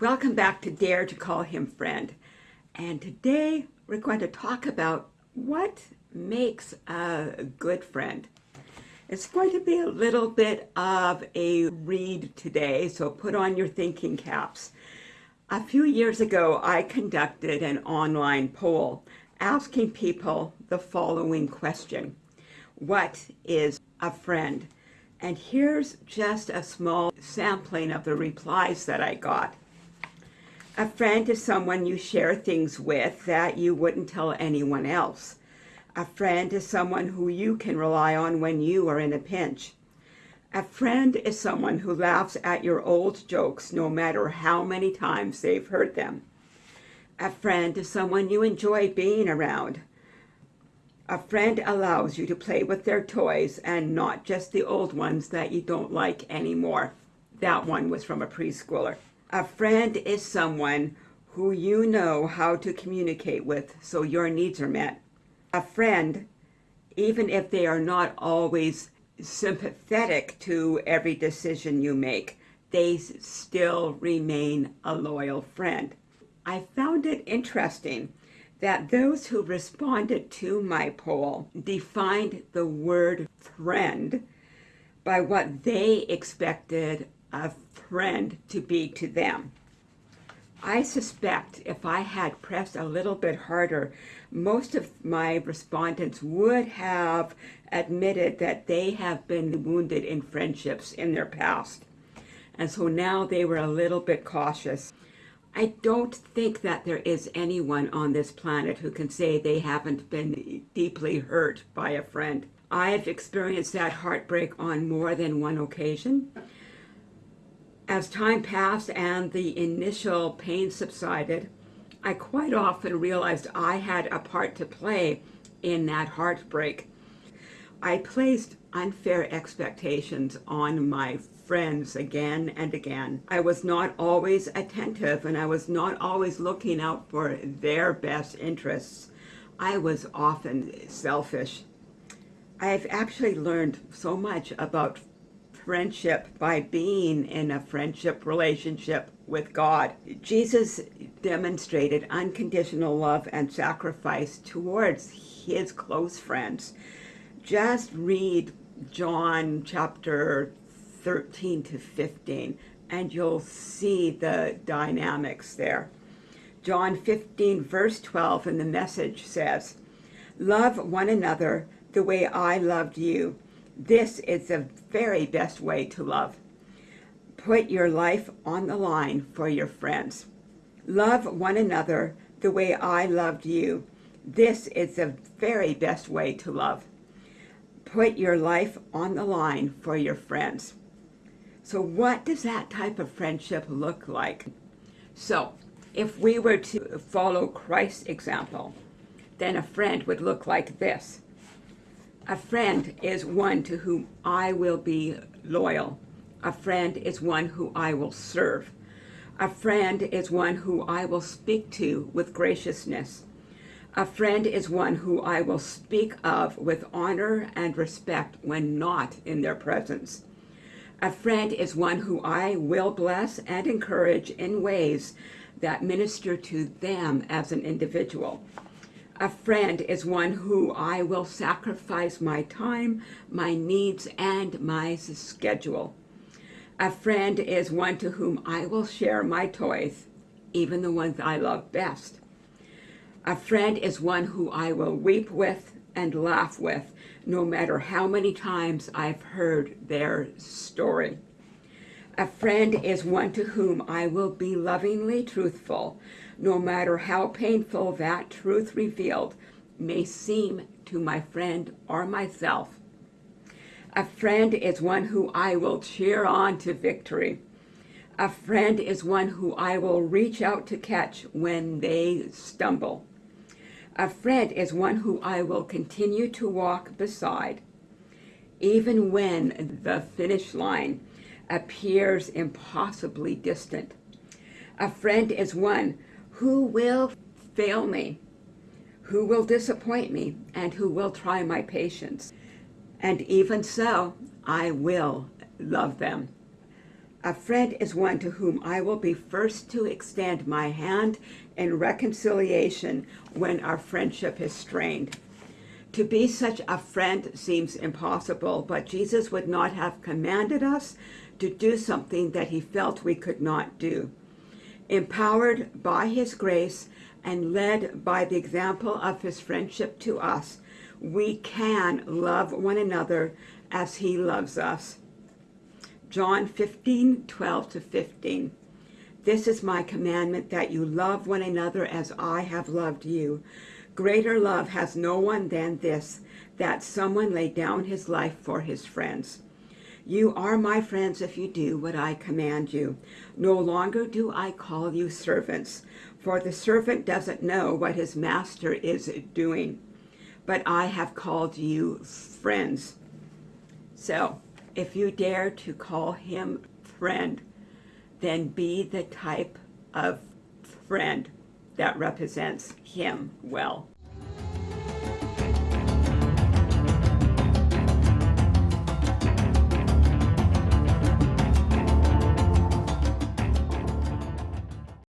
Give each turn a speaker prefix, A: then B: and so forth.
A: Welcome back to Dare to Call Him Friend. And today we're going to talk about what makes a good friend. It's going to be a little bit of a read today, so put on your thinking caps. A few years ago, I conducted an online poll asking people the following question. What is a friend? And here's just a small sampling of the replies that I got. A friend is someone you share things with that you wouldn't tell anyone else. A friend is someone who you can rely on when you are in a pinch. A friend is someone who laughs at your old jokes no matter how many times they've heard them. A friend is someone you enjoy being around. A friend allows you to play with their toys and not just the old ones that you don't like anymore. That one was from a preschooler. A friend is someone who you know how to communicate with so your needs are met. A friend, even if they are not always sympathetic to every decision you make, they still remain a loyal friend. I found it interesting that those who responded to my poll defined the word friend by what they expected a friend to be to them. I suspect if I had pressed a little bit harder, most of my respondents would have admitted that they have been wounded in friendships in their past. And so now they were a little bit cautious. I don't think that there is anyone on this planet who can say they haven't been deeply hurt by a friend. I've experienced that heartbreak on more than one occasion. As time passed and the initial pain subsided, I quite often realized I had a part to play in that heartbreak. I placed unfair expectations on my friends again and again. I was not always attentive and I was not always looking out for their best interests. I was often selfish. I've actually learned so much about friendship by being in a friendship relationship with God. Jesus demonstrated unconditional love and sacrifice towards his close friends. Just read John chapter 13 to 15 and you'll see the dynamics there. John 15 verse 12 in the message says, Love one another the way I loved you this is the very best way to love. Put your life on the line for your friends. Love one another the way I loved you. This is the very best way to love. Put your life on the line for your friends. So what does that type of friendship look like? So if we were to follow Christ's example, then a friend would look like this. A friend is one to whom I will be loyal. A friend is one who I will serve. A friend is one who I will speak to with graciousness. A friend is one who I will speak of with honor and respect when not in their presence. A friend is one who I will bless and encourage in ways that minister to them as an individual. A friend is one who I will sacrifice my time, my needs, and my schedule. A friend is one to whom I will share my toys, even the ones I love best. A friend is one who I will weep with and laugh with, no matter how many times I've heard their story. A friend is one to whom I will be lovingly truthful, no matter how painful that truth revealed may seem to my friend or myself. A friend is one who I will cheer on to victory. A friend is one who I will reach out to catch when they stumble. A friend is one who I will continue to walk beside, even when the finish line appears impossibly distant. A friend is one who will fail me, who will disappoint me and who will try my patience. And even so, I will love them. A friend is one to whom I will be first to extend my hand in reconciliation when our friendship is strained. To be such a friend seems impossible, but Jesus would not have commanded us to do something that he felt we could not do. Empowered by his grace and led by the example of his friendship to us, we can love one another as he loves us. John 15, 12 to 15. This is my commandment that you love one another as I have loved you. Greater love has no one than this, that someone lay down his life for his friends. You are my friends if you do what I command you. No longer do I call you servants, for the servant doesn't know what his master is doing. But I have called you friends. So, if you dare to call him friend, then be the type of friend that represents him well.